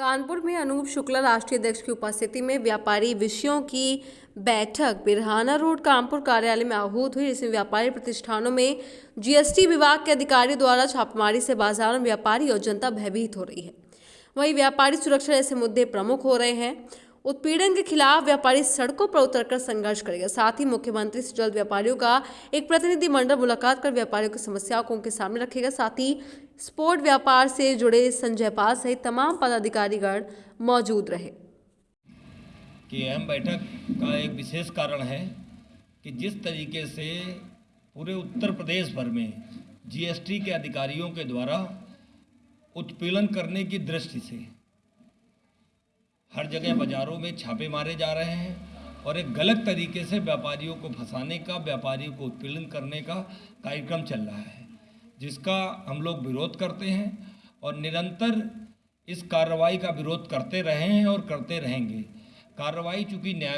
कानपुर में अनूप शुक्ला राष्ट्रीय अध्यक्ष की उपस्थिति में व्यापारी विषयों की बैठक, बिरहाना रोड, कानपुर कार्यालय में आहूत हुई, जिसमें व्यापारी प्रतिष्ठानों में जीएसटी विभाग के अधिकारी द्वारा छापेमारी से बाज़ार में व्यापारी और जनता भयभीत हो रही है। वहीं व्यापारी सुरक्षा जैसे मुद्दे प्रमुख हो रहे हैं। उत्पीड़न के खिलाफ व्यापारी सड़कों पर उतरकर संघर्ष करेगा। साथ ही मुख्यमंत्री से जल्द व्यापारियों का एक प्रतिनिधि मंडल मुलाकात कर व्यापारियों की समस्याओं को उनके सामने रखेगा। साथ ही स्पोर्ट व्यापार से जुड़े संजय पाल सहित तमाम पदाधिकारीगण मौजूद रहे। कि अहम बैठक का एक विशेष कारण है कि जिस तरीके से पूरे उत्तर प्रदेश भर में जीएसटी के अधिकारियों के द्वारा उत्पीड़न करने की दृष्टि से हर जगह बाज़ारों में छापे मारे जा रहे हैं और एक गलत तरीके से व्यापारियों को फंसाने का, व्यापारियों को उत्पीड़न करने का कार्यक्रम चल रहा है, जिसका हम लोग विरोध करते हैं और निरंतर इस कार्रवाई का विरोध करते रहे हैं और करते रहेंगे। कार्रवाई चूँकि न्याय